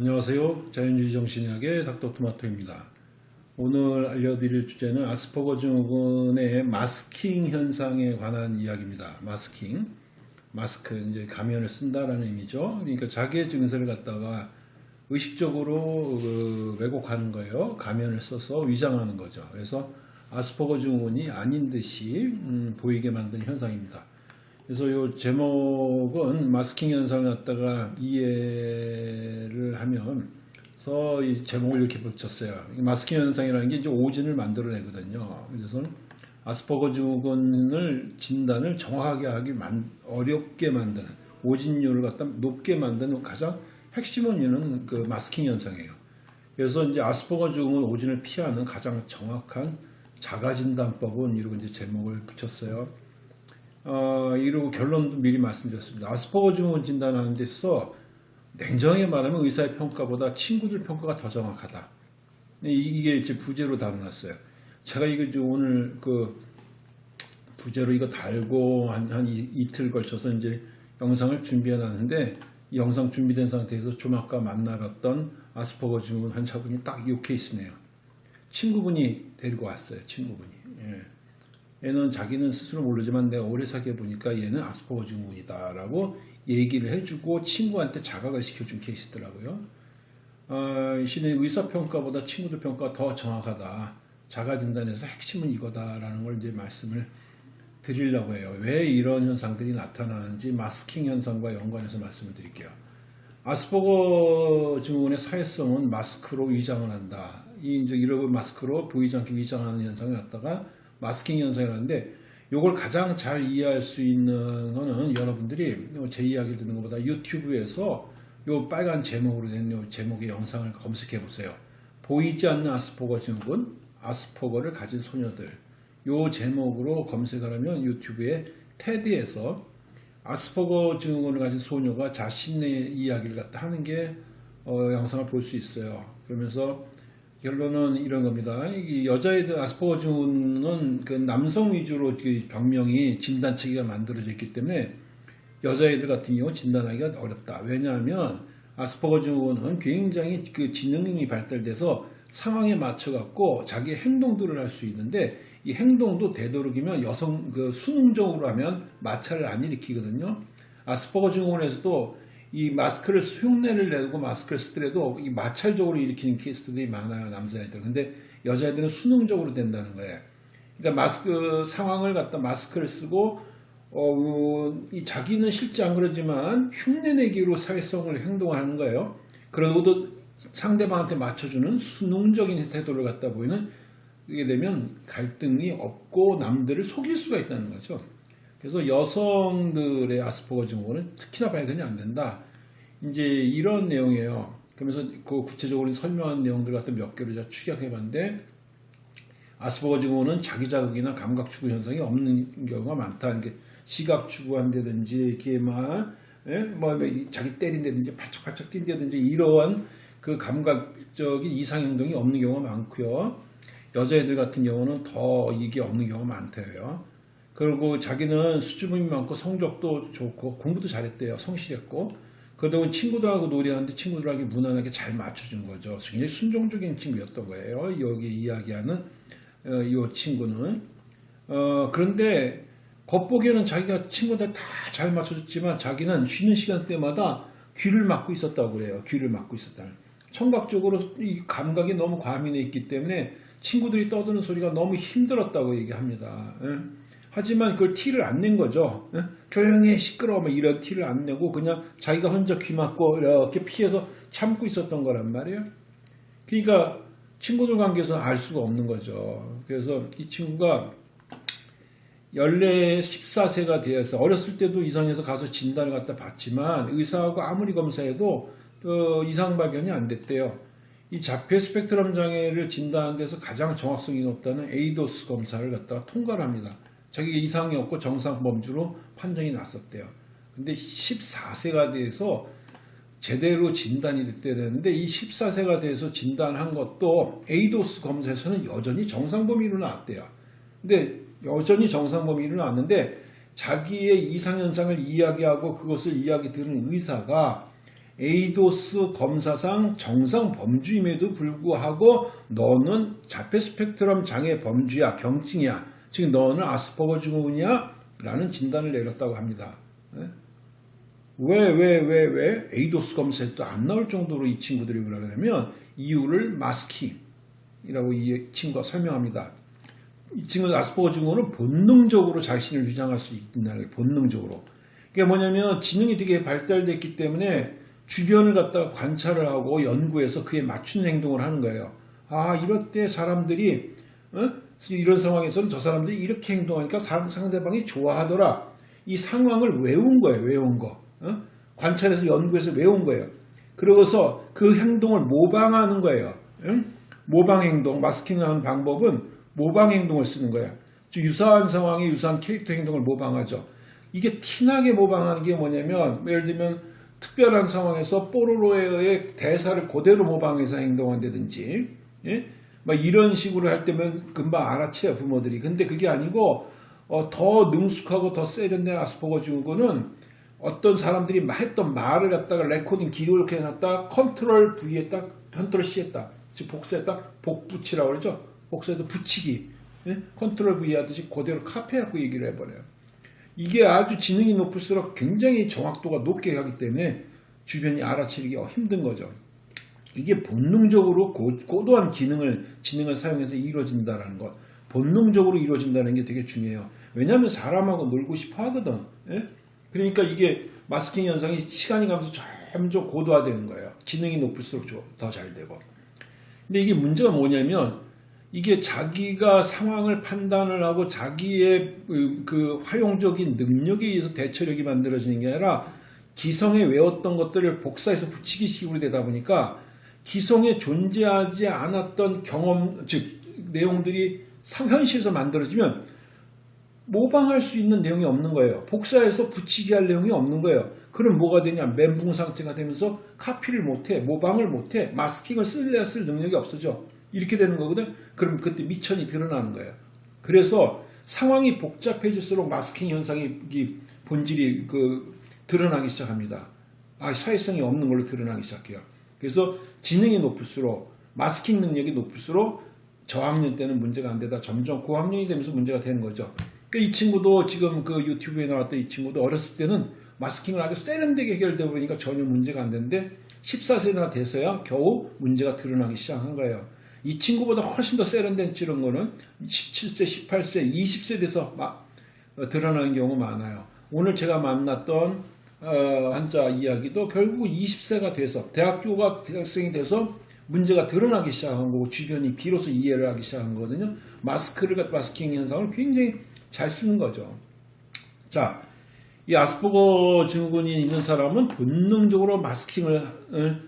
안녕하세요. 자연주의 정신의학의 닥터토마토입니다. 오늘 알려드릴 주제는 아스퍼거 증후군의 마스킹 현상에 관한 이야기입니다. 마스킹. 마스크, 이제 가면을 쓴다라는 의미죠. 그러니까 자기의 증세를 갖다가 의식적으로 그 왜곡하는 거예요. 가면을 써서 위장하는 거죠. 그래서 아스퍼거 증후군이 아닌 듯이 음, 보이게 만든 현상입니다. 그래서 이 제목은 마스킹 현상을 갖다가 이해를 하면 서 이 제목을 이렇게 붙였어요. 마스킹 현상이라는 게 이제 오진을 만들어내거든요. 그래서 아스퍼거 증후군을 진단을 정확하게 하기 어렵게 만드는 오진율을 갖다 높게 만드는 가장 핵심 원인은 그 마스킹 현상이에요. 그래서 이제 아스퍼거 증후군 오진을 피하는 가장 정확한 자가진단법은 이러고 이제 제목을 붙였어요. 어, 이러고 결론도 미리 말씀드렸습니다. 아스퍼거 증후군 진단하는 데 있어서 냉정하게 말하면 의사의 평가보다 친구들 평가가 더 정확하다. 이게 이제 부제로 달아놨어요. 제가 이거 오늘 그 부제로 이거 달고 한, 한 이, 틀 걸쳐서 이제 영상을 준비해 놨는데 영상 준비된 상태에서 좀 아까 만나봤던 아스퍼거 증후군 환자분이 딱 이 케이스네요. 친구분이 데리고 왔어요. 친구분이. 예. 얘는 자기는 스스로 모르지만 내가 오래 사귀어 보니까 얘는 아스퍼거 증후군이다 라고 얘기를 해주고 친구한테 자각을 시켜준 케이스더라고요. 어, 신의 의사평가보다 친구들 평가가 더 정확하다. 자가진단에서 핵심은 이거다라는 걸 이제 말씀을 드리려고 해요. 왜 이런 현상들이 나타나는지 마스킹 현상과 연관해서 말씀을 드릴게요. 아스퍼거 증후군의 사회성은 마스크로 위장을 한다. 이 이제 이런 마스크로 보이지 않게 위장하는 현상을 갖다가 마스킹 현상이라는데 이걸 가장 잘 이해할 수 있는 거는 여러분들이 제 이야기를 듣는 것보다 유튜브에서 요 빨간 제목으로 된요 제목의 영상을 검색해 보세요. 보이지 않는 아스퍼거 증후군, 아스퍼거를 가진 소녀들 요 제목으로 검색을 하면 유튜브에 테드에서 아스퍼거 증후군을 가진 소녀가 자신의 이야기를 갖다 하는 게 어, 영상을 볼 수 있어요. 그러면서 결론은 이런 겁니다. 여자애들 아스퍼거 증후는 그 남성 위주로 그 병명이 진단 체계가 만들어져 있기 때문에 여자애들 같은 경우 진단하기가 어렵다. 왜냐하면 아스퍼거 증후군은 굉장히 그 지능이 발달돼서 상황에 맞춰 갖고 자기 행동들을 할 수 있는데 이 행동도 되도록이면 여성 그 수능적으로 하면 마찰을 안 일으키거든요. 아스퍼거 증후군에서도 이 마스크를 흉내를 내고 마스크를 쓰더라도 이 마찰적으로 일으키는 케이스들이 많아요 남자애들. 근데 여자애들은 수능적으로 된다는 거예요. 그러니까 마스크 상황을 갖다 마스크를 쓰고 어, 이 자기는 실제 안 그러지만 흉내내기로 사회성을 행동하는 거예요. 그러고도 상대방한테 맞춰주는 수능적인 태도를 갖다 보이는 이게 되면 갈등이 없고 남들을 속일 수가 있다는 거죠 그래서 여성들의 아스퍼거 증후군은 특히나 발견이 안 된다. 이제 이런 내용이에요. 그러면서 그 구체적으로 설명한 내용들 같은 몇 개를 제가 추격해 봤는데 아스퍼거 증후군은 자기 자극이나 감각 추구 현상이 없는 경우가 많다. 이렇게 시각 추구한다든지 이렇게 막 예? 뭐, 뭐 자기 때린다든지 팔짝팔짝 뛴다든지 이러한 그 감각적인 이상 행동이 없는 경우가 많고요. 여자애들 같은 경우는 더 이게 없는 경우가 많대요. 그리고 자기는 수줍음이 많고 성적도 좋고 공부도 잘했대요. 성실했고. 그러다 보니 친구들하고 놀이하는데 친구들하고 무난하게 잘 맞춰준 거죠. 굉장히 순종적인 친구였던 거예요. 여기 이야기하는 어, 이 친구는. 어, 그런데 겉보기에는 자기가 친구들 다 잘 맞춰줬지만 자기는 쉬는 시간 때마다 귀를 막고 있었다고 그래요. 귀를 막고 있었다. 청각적으로 이 감각이 너무 과민해 있기 때문에 친구들이 떠드는 소리가 너무 힘들었다고 얘기합니다. 예? 하지만 그걸 티를 안 낸 거죠. 조용히 시끄러워 뭐 이런 티를 안 내고 그냥 자기가 혼자 귀 막고 이렇게 피해서 참고 있었던 거란 말이에요. 그러니까 친구들 관계에서 알 수가 없는 거죠. 그래서 이 친구가 연례 14세가 되어서 어렸을 때도 이상해서 가서 진단을 갖다 받지만 의사하고 아무리 검사해도 어, 이상 발견이 안 됐대요. 이 자폐 스펙트럼 장애를 진단하는 데서 가장 정확성이 높다는 에이도스 검사를 갖다가 통과를 합니다. 자기가 이상이 없고 정상 범주로 판정이 났었대요. 근데 14세가 돼서 제대로 진단이 됐어야 되는데 이 14세가 돼서 진단한 것도 ADOS 검사에서는 여전히 정상 범위로 나왔대요. 근데 여전히 정상 범위로 나왔는데 자기의 이상현상을 이야기하고 그것을 이야기 들은 의사가 ADOS 검사상 정상 범주임에도 불구하고 너는 자폐 스펙트럼 장애 범주야, 경증이야. 지금 너는 아스퍼거 증후군이야? 라는 진단을 내렸다고 합니다. 예? 왜, 왜, 왜, 왜? 에이도스 검사에도 안 나올 정도로 이 친구들이 그러냐면 이유를 마스킹이라고 이 친구가 설명합니다. 이 친구 아스퍼거 증후는 본능적으로 자신을 주장할 수 있다는 게 본능적으로. 그게 뭐냐면 지능이 되게 발달됐기 때문에 주변을 갖다가 관찰을 하고 연구해서 그에 맞춘 행동을 하는 거예요. 아, 이럴 때 사람들이 어? 이런 상황에서는 저 사람들이 이렇게 행동하니까 상대방이 좋아하더라. 이 상황을 외운 거예요. 외운 거. 어? 관찰해서 연구해서 외운 거예요. 그러고서 그 행동을 모방하는 거예요. 응? 모방 행동, 마스킹하는 방법은 모방 행동을 쓰는 거예요. 유사한 상황에 유사한 캐릭터 행동을 모방하죠. 이게 티나게 모방하는 게 뭐냐면 예를 들면 특별한 상황에서 뽀로로의 대사를 그대로 모방해서 행동한다든지 예? 막 이런 식으로 할 때면 금방 알아채요 부모들이. 근데 그게 아니고 어, 더 능숙하고 더 세련된 아스퍼거 증후군은 어떤 사람들이 했던 말을 갖다가 레코딩 기록을 해놨다 control V에 딱 control C에 딱 즉 복사했다 복붙이라고 그러죠. 복사해서 붙이기 예? control V 하듯이 그대로 카피해갖고 얘기를 해버려요. 이게 아주 지능이 높을수록 굉장히 정확도가 높게 가기 때문에 주변이 알아채기가 힘든 거죠. 이게 본능적으로 고도한 기능을 지능을 사용해서 이루어진다는 것, 본능적으로 이루어진다는 게 되게 중요해요. 왜냐하면 사람하고 놀고 싶어 하거든. 예? 그러니까 이게 마스킹 현상이 시간이 가면서 점점 고도화되는 거예요. 지능이 높을수록 더 잘 되고. 근데 이게 문제가 뭐냐면 이게 자기가 상황을 판단을 하고 자기의 그, 그 활용적인 능력에 의해서 대처력이 만들어지는 게 아니라 기성에 외웠던 것들을 복사해서 붙이기 식으로 되다 보니까 기성에 존재하지 않았던 경험, 즉 내용들이 현실에서 만들어지면 모방할 수 있는 내용이 없는 거예요. 복사해서 붙이기 할 내용이 없는 거예요. 그럼 뭐가 되냐? 멘붕 상태가 되면서 카피를 못해, 모방을 못해, 마스킹을 쓸래야 쓸 능력이 없어져. 이렇게 되는 거거든. 그럼 그때 미천이 드러나는 거예요. 그래서 상황이 복잡해질수록 마스킹 현상이 본질이 그 드러나기 시작합니다. 아, 사회성이 없는 걸로 드러나기 시작해요. 그래서 지능이 높을수록 마스킹 능력이 높을수록 저학년 때는 문제가 안 되다 점점 고학년이 되면서 문제가 되는 거죠. 그러니까 이 친구도 지금 그 유튜브에 나왔던 이 친구도 어렸을 때는 마스킹을 아주 세련되게 해결되고 보니까 전혀 문제가 안 되는데 14세나 돼서야 겨우 문제가 드러나기 시작한 거예요. 이 친구보다 훨씬 더 세련된 이런 거는 17세, 18세, 20세 돼서 막 어, 드러나는 경우가 많아요. 오늘 제가 만났던 어, 한자 이야기도 결국 20세가 돼서 대학교가 대학생이 돼서 문제가 드러나기 시작한 거고 주변이 비로소 이해를 하기 시작한 거거든요. 마스크를 마스킹 현상을 굉장히 잘 쓰는 거죠. 자, 이 아스퍼거 증후군이 있는 사람은 본능적으로 마스킹을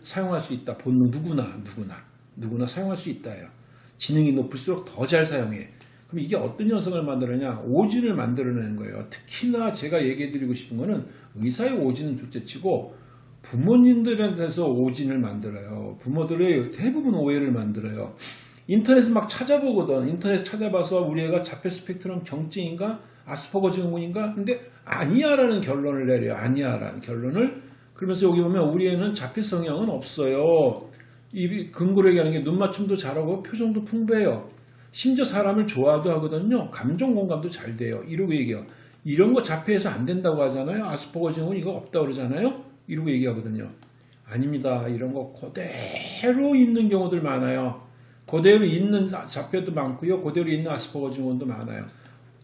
사용할 수 있다. 본능 누구나 누구나 누구나 사용할 수 있다요. 지능이 높을수록 더 잘 사용해. 그럼 이게 어떤 현상을 만들어내냐? 오진을 만들어내는 거예요. 특히나 제가 얘기해 드리고 싶은 거는 의사의 오진은 둘째치고 부모님들한테서 오진을 만들어요. 부모들의 대부분 오해를 만들어요. 인터넷을 막 찾아보거든. 인터넷 찾아봐서 우리 애가 자폐 스펙트럼 경증인가? 아스퍼거 증후군인가? 근데 아니야라는 결론을 내려요. 아니야라는 결론을. 그러면서 여기 보면 우리 애는 자폐 성향은 없어요. 이 근거로 얘기하는 게 눈맞춤도 잘하고 표정도 풍부해요. 심지어 사람을 좋아도 하거든요. 감정 공감도 잘 돼요. 이러고 얘기해요. 이런 거 자폐해서 안 된다고 하잖아요. 아스퍼거 증후군 이거 없다고 그러잖아요. 이러고 얘기하거든요. 아닙니다. 이런 거 그대로 있는 경우들 많아요. 그대로 있는 자폐도 많고요. 그대로 있는 아스퍼거 증후군도 많아요.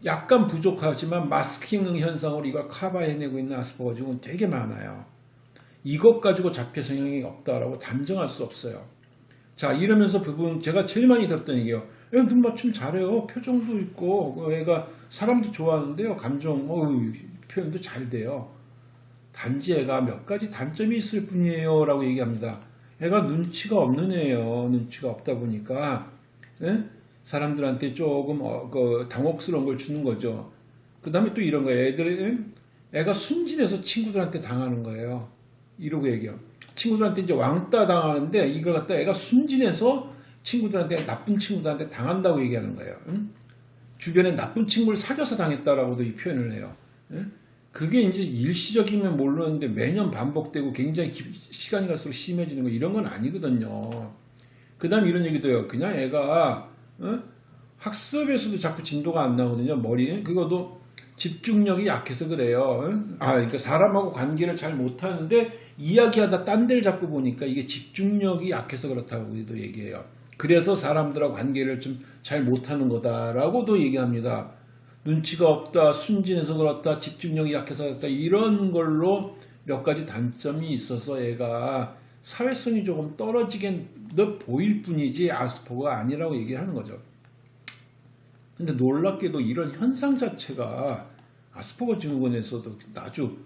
약간 부족하지만 마스킹 현상으로 이걸 커버해내고 있는 아스퍼거 증후군 되게 많아요. 이것 가지고 자폐 성향이 없다라고 단정할 수 없어요. 자 이러면서 부분 제가 제일 많이 들었던 얘기예요. 눈 맞춤 잘해요. 표정도 있고 애가 사람도 좋아하는데요. 감정 어휴, 표현도 잘 돼요. 단지 애가 몇 가지 단점이 있을 뿐이에요 라고 얘기합니다. 애가 눈치가 없는 애예요. 눈치가 없다 보니까 에? 사람들한테 조금 어, 그 당혹스러운 걸 주는 거죠. 그 다음에 또 이런 거예요. 애들 애가 순진해서 친구들한테 당하는 거예요. 이러고 얘기해요. 친구들한테 이제 왕따 당하는데 이걸 갖다 애가 순진해서 친구들한테 나쁜 친구들한테 당한다고 얘기하는 거예요. 응? 주변에 나쁜 친구를 사귀어서 당했다라고도 이 표현을 해요. 응? 그게 이제 일시적이면 모르는데 매년 반복되고 굉장히 기- 시간이 갈수록 심해지는 거 이런 건 아니거든요. 그 다음 이런 얘기도 해요. 그냥 애가 어? 학습에서도 자꾸 진도가 안 나오거든요. 머리 그것도 집중력이 약해서 그래요. 어? 아 그러니까 사람하고 관계를 잘 못하는데 이야기하다 딴 데를 자꾸 보니까 이게 집중력이 약해서 그렇다고 우리도 얘기해요. 그래서 사람들하고 관계를 좀 잘 못하는 거다라고도 얘기합니다. 눈치가 없다, 순진해서 그렇다, 집중력이 약해서 그렇다 이런 걸로 몇 가지 단점이 있어서 얘가 사회성이 조금 떨어지게 보일 뿐이지 아스퍼가 아니라고 얘기하는 거죠. 근데 놀랍게도 이런 현상 자체가 아스퍼거 증후군에서도 아주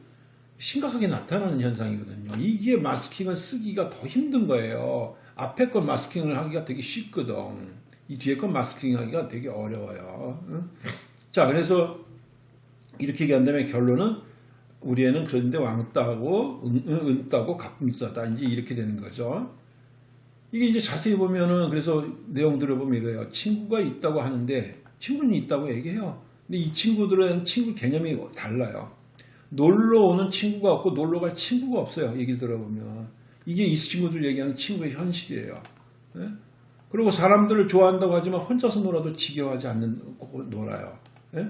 심각하게 나타나는 현상이거든요. 이게 마스킹을 쓰기가 더 힘든 거예요. 앞에 건 마스킹을 하기가 되게 쉽거든. 이 뒤에 건 마스킹 하기가 되게 어려워요. 응? 자, 그래서 이렇게 얘기한다면 결론은 우리 애는 그런데 왕따고 은, 은, 은따고 가품싸다 이제 이렇게 되는 거죠. 이게 이제 자세히 보면은 그래서 내용들을 보면 이래요. 친구가 있다고 하는데 친구는 있다고 얘기해요. 근데 이 친구들은 친구 개념이 달라요. 놀러 오는 친구가 없고 놀러 갈 친구가 없어요. 얘기 들어보면 이게 이 친구들 얘기하는 친구의 현실이에요. 예? 그리고 사람들을 좋아한다고 하지만 혼자서 놀아도 지겨워하지 않는 놀아요. 예?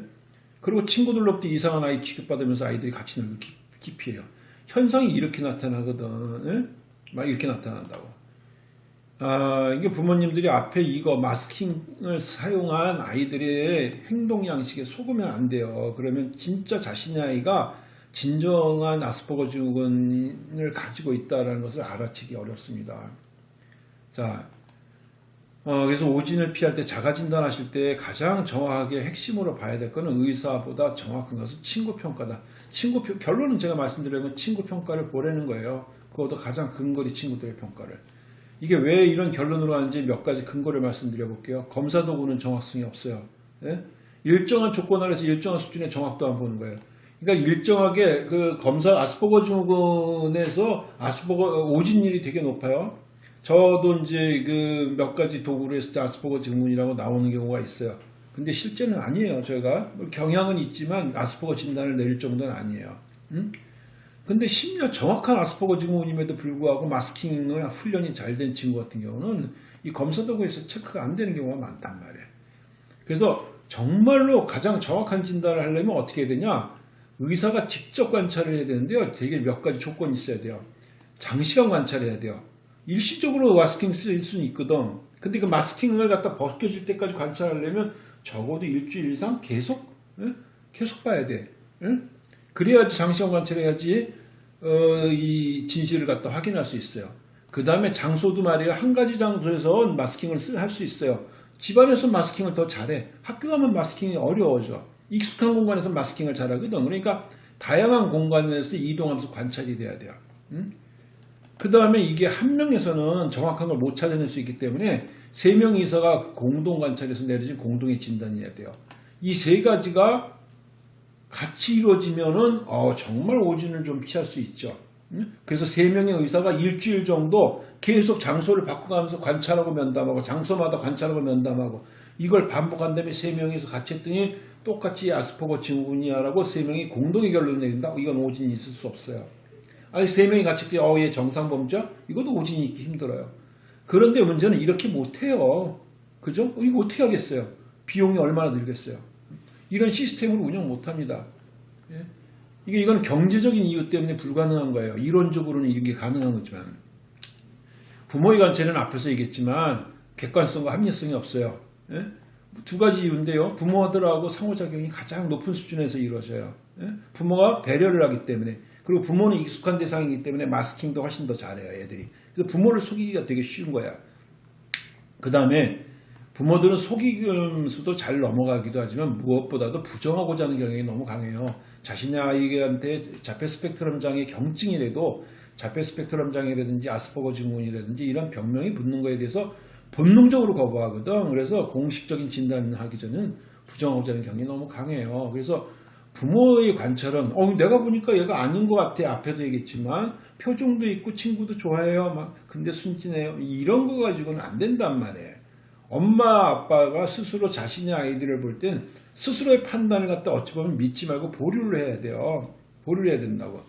그리고 친구들로부터 이상한 아이 취급받으면서 아이들이 같이 놀고 기피해요. 현상이 이렇게 나타나거든. 예? 막 이렇게 나타난다고. 아, 이게 부모님들이 앞에 이거 마스킹을 사용한 아이들의 행동 양식에 속으면 안 돼요. 그러면 진짜 자신의 아이가 진정한 아스퍼거 증후군을 가지고 있다는 것을 알아채기 어렵습니다. 자, 어, 그래서 오진을 피할 때 자가 진단 하실 때 가장 정확하게 핵심으로 봐야 될 것은 의사보다 정확한 것은 친구 평가다. 친구 평, 결론은 제가 말씀드린 건 친구 평가를 보라는 거예요. 그것도 가장 근거리 친구들의 평가를. 이게 왜 이런 결론으로 하는지 몇 가지 근거를 말씀드려 볼게요. 검사 도구는 정확성이 없어요. 예? 일정한 조건 아래서 일정한 수준의 정확도만 보는 거예요. 그러니까 일정하게 그 검사 아스퍼거 증후군에서 아스퍼거 오진율이 되게 높아요. 저도 이제 그 몇 가지 도구를 했을 때 아스퍼거 증후군이라고 나오는 경우가 있어요. 근데 실제는 아니에요. 저희가 경향은 있지만 아스퍼거 진단을 내릴 정도는 아니에요. 음? 근데 심지어 정확한 아스퍼거 증후군임에도 불구하고 마스킹을 훈련이 잘 된 친구 같은 경우는 이 검사 도구에서 체크가 안 되는 경우가 많단 말이에요. 그래서 정말로 가장 정확한 진단을 하려면 어떻게 해야 되냐? 의사가 직접 관찰을 해야 되는데요. 되게 몇 가지 조건이 있어야 돼요. 장시간 관찰해야 돼요. 일시적으로 마스킹 쓸 수는 있거든. 근데 그 마스킹을 갖다 벗겨질 때까지 관찰하려면 적어도 일주일 이상 계속 예? 계속 봐야 돼. 예? 그래야지 장시간 관찰해야지 어, 이 진실을 갖다 확인할 수 있어요. 그 다음에 장소도 말이에요. 한 가지 장소에서 마스킹을 할 수 있어요. 집안에서 마스킹을 더 잘해. 학교 가면 마스킹이 어려워져. 익숙한 공간에서 마스킹을 잘하거든. 그러니까 다양한 공간에서 이동하면서 관찰이 돼야 돼요. 음? 그 다음에 이게 한 명에서는 정확한 걸 못 찾아낼 수 있기 때문에 세 명 이사가 공동 관찰에서 내려진 공동의 진단이어야 돼요. 이 세 가지가 같이 이루어지면은 어, 정말 오진을 좀 피할 수 있죠. 음? 그래서 세 명의 의사가 일주일 정도 계속 장소를 바꿔가면서 관찰하고 면담하고 장소마다 관찰하고 면담하고 이걸 반복한 다음에 세 명이서 같이 했더니 똑같이 아스퍼거 증후군이야라고 세 명이 공동의 결론을 내린다. 이건 오진이 있을 수 없어요. 아니 세 명이 같이 했더니 어, 얘 정상범죄? 이것도 오진이 있기 힘들어요. 그런데 문제는 이렇게 못해요. 그죠? 이거 어떻게 하겠어요? 비용이 얼마나 들겠어요? 이런 시스템으로 운영 못합니다. 예? 이게 이건 경제적인 이유 때문에 불가능한 거예요. 이론적으로는 이게 가능한 거지만 부모의 관찰은 앞에서 얘기했지만 객관성과 합리성이 없어요. 예? 두 가지 이유인데요. 부모들하고 상호작용이 가장 높은 수준에서 이루어져요. 예? 부모가 배려를 하기 때문에 그리고 부모는 익숙한 대상이기 때문에 마스킹도 훨씬 더 잘해요. 애들이. 그래서 부모를 속이기가 되게 쉬운 거야. 그 다음에 부모들은 속이면서도 잘 넘어가기도 하지만 무엇보다도 부정하고자 하는 경향이 너무 강해요. 자신의 아이한테 자폐 스펙트럼 장애 경증이라도 자폐 스펙트럼 장애라든지 아스퍼거 증후군이라든지 이런 병명이 붙는 거에 대해서 본능적으로 거부하거든. 그래서 공식적인 진단을 하기 전에는 부정하고자 하는 경향이 너무 강해요. 그래서 부모의 관찰은 어 내가 보니까 얘가 아닌 것 같아 앞에도 얘기했지만 표정도 있고 친구도 좋아해요 막 근데 순진해요 이런 거 가지고는 안 된단 말이에요 엄마 아빠가 스스로 자신의 아이들을 볼 땐 스스로의 판단을 갖다 어찌 보면 믿지 말고 보류를 해야 돼요 보류를 해야 된다고.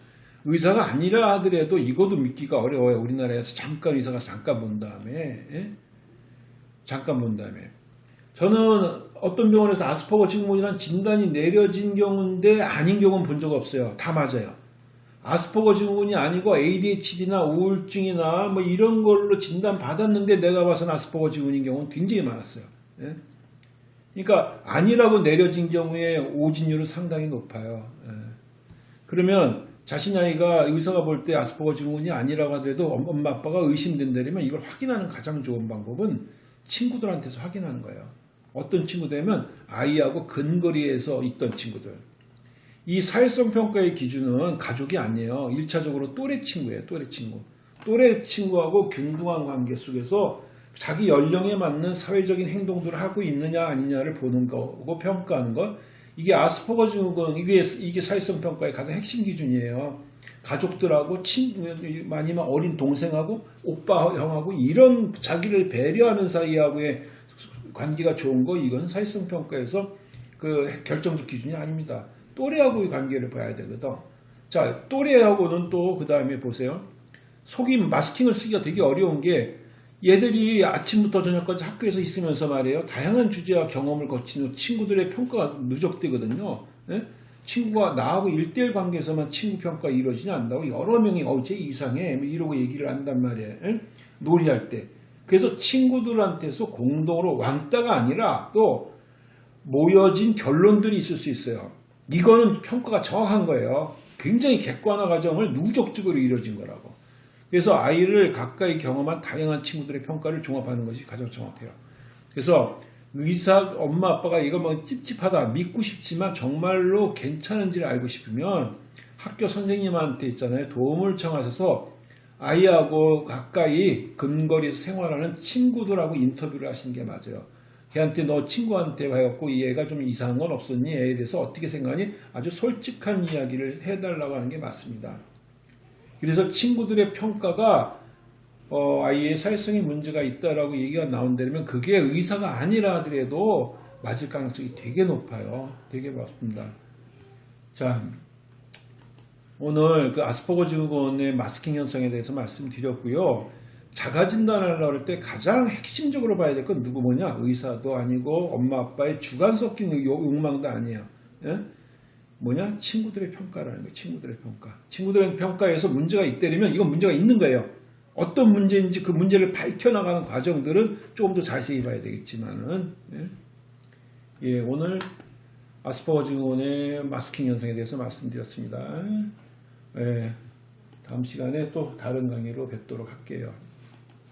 의사가 아니라 하더라도 이것도 믿기가 어려워요. 우리나라에서 잠깐 의사가 잠깐 본 다음에 예? 잠깐 본 다음에 저는 어떤 병원에서 아스퍼거 증후군이란 진단이 내려진 경우인데 아닌 경우는 본 적 없어요. 다 맞아요. 아스퍼거 증후군이 아니고 ADHD나 우울증이나 뭐 이런 걸로 진단 받았는데 내가 봐서는 아스퍼거 증후군인 경우는 굉장히 많았어요. 예? 그러니까 아니라고 내려진 경우에 오진율은 상당히 높아요. 예. 그러면 자신 아이가 의사가 볼 때 아스퍼거 증후군이 아니라고 하더라도 엄마 아빠가 의심된다면 이걸 확인하는 가장 좋은 방법은 친구들한테서 확인하는 거예요. 어떤 친구들이면 아이하고 근거리에서 있던 친구들. 이 사회성 평가의 기준은 가족이 아니에요. 1차적으로 또래 친구예요. 또래 친구. 또래 친구하고 균등한 관계 속에서 자기 연령에 맞는 사회적인 행동들을 하고 있느냐 아니냐를 보는 거고 평가하는 것. 이게 아스퍼거 증후군 이게 이게 사회성 평가의 가장 핵심 기준이에요. 가족들하고 친구 아니면 어린 동생하고 오빠 형하고 이런 자기를 배려하는 사이하고의 관계가 좋은 거 이건 사회성 평가에서 그 결정적 기준이 아닙니다. 또래하고의 관계를 봐야 되거든. 자 또래하고는 또 그 다음에 보세요. 속이 마스킹을 쓰기가 되게 어려운 게 얘들이 아침부터 저녁까지 학교에서 있으면서 말이에요. 다양한 주제와 경험을 거친 후 친구들의 평가가 누적되거든요. 예? 친구가 나하고 일대일 관계에서만 친구 평가가 이루어지지 않는다고 여러 명이 어제 이상해 뭐 이러고 얘기를 한단 말이에요. 예? 놀이할 때. 그래서 친구들한테서 공동으로 왕따가 아니라 또 모여진 결론들이 있을 수 있어요. 이거는 평가가 정확한 거예요. 굉장히 객관화 과정을 누적적으로 이루어진 거라고. 그래서 아이를 가까이 경험한 다양한 친구들의 평가를 종합하는 것이 가장 정확해요. 그래서 의사, 엄마, 아빠가 이거 뭐 찝찝하다, 믿고 싶지만 정말로 괜찮은지를 알고 싶으면 학교 선생님한테 있잖아요. 도움을 청하셔서 아이하고 가까이 근거리에서 생활하는 친구들하고 인터뷰를 하시는 게 맞아요. 걔한테 너 친구한테 해갖고 얘가 좀 이상한 건 없었니? 애에 대해서 어떻게 생각하니? 아주 솔직한 이야기를 해달라고 하는 게 맞습니다. 그래서 친구들의 평가가 어, 아이의 사회성에 문제가 있다라고 얘기가 나온다면 그게 의사가 아니라 하더라도 맞을 가능성이 되게 높아요. 되게 높습니다. 자, 오늘 그 아스퍼거 증후군의 마스킹 현상에 대해서 말씀드렸고요. 자가 진단하려고 할 때 가장 핵심적으로 봐야 될 건 누구 뭐냐? 의사도 아니고 엄마 아빠의 주관 섞인 요- 욕망도 아니에요. 예? 뭐냐? 친구들의 평가라는 거예요. 친구들의 평가. 친구들의 평가에서 문제가 있다면 이건 문제가 있는 거예요. 어떤 문제인지 그 문제를 밝혀나가는 과정들은 조금 더 자세히 봐야 되겠지만은 예, 예, 오늘 아스퍼거 증후군의 마스킹 현상에 대해서 말씀드렸습니다. 예, 다음 시간에 또 다른 강의로 뵙도록 할게요.